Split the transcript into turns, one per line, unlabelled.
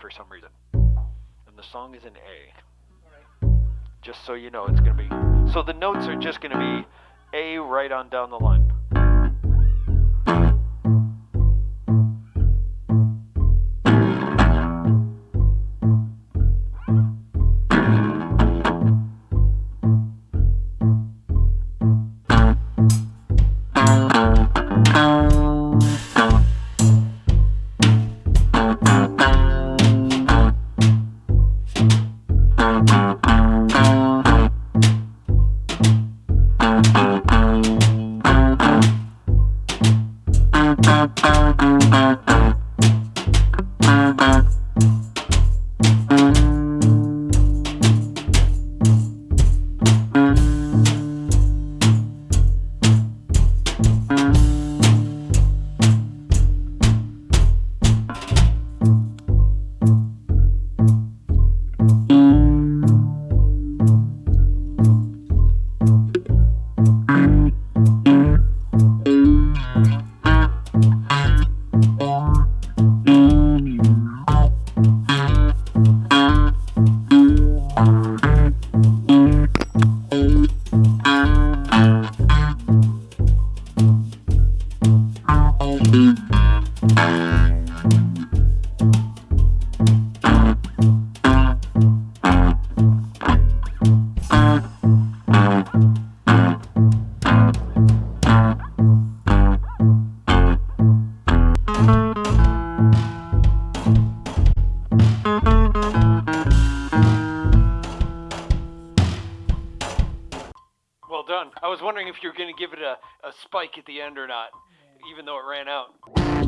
for some reason. And the song is in A. Just so you know, it's going to be. So the notes are just going to be A right on down the line. Well done. I was wondering if you were going to give it a, a spike at the end or not, even though it ran out.